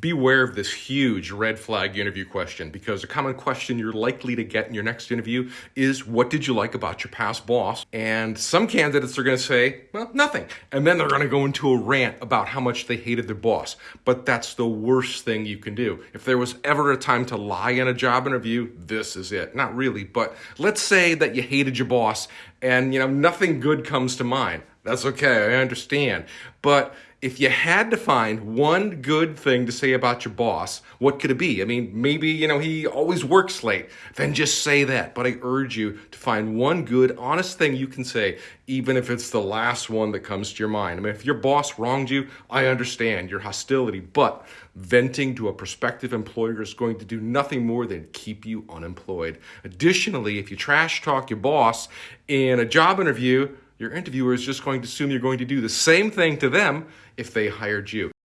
beware of this huge red flag interview question because a common question you're likely to get in your next interview is what did you like about your past boss? And some candidates are going to say, well, nothing. And then they're going to go into a rant about how much they hated their boss. But that's the worst thing you can do. If there was ever a time to lie in a job interview, this is it. Not really, but let's say that you hated your boss and you know nothing good comes to mind. That's okay, I understand. But if you had to find one good thing to say about your boss, what could it be? I mean, maybe, you know, he always works late. Then just say that. But I urge you to find one good, honest thing you can say, even if it's the last one that comes to your mind. I mean, if your boss wronged you, I understand your hostility, but venting to a prospective employer is going to do nothing more than keep you unemployed. Additionally, if you trash talk your boss in a job interview, your interviewer is just going to assume you're going to do the same thing to them if they hired you.